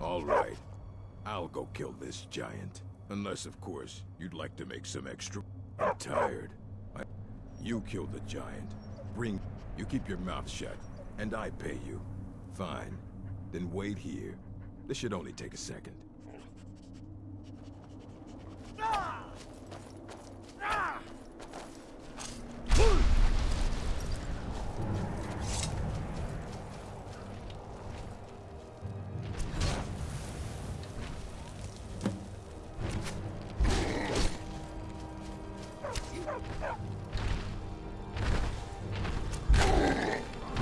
All right. I'll go kill this giant. Unless, of course, you'd like to make some extra... I'm tired. I... You kill the giant. Bring... You keep your mouth shut, and I pay you. Fine. Then wait here. This should only take a second. Ha ha!